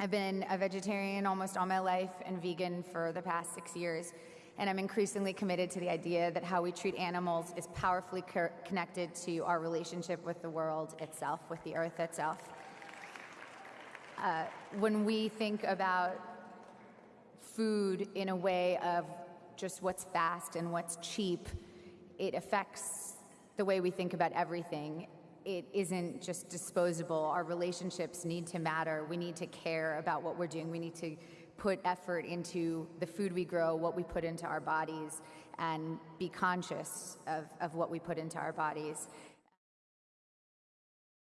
I've been a vegetarian almost all my life and vegan for the past six years. And I'm increasingly committed to the idea that how we treat animals is powerfully co- connected to our relationship with the world itself, with the earth itself. Uh, when we think about food in a way of just what's fast and what's cheap, it affects the way we think about everything. It isn't just disposable. Our relationships need to matter. We need to care about what we're doing. We need to put effort into the food we grow, what we put into our bodies, and be conscious of, of what we put into our bodies.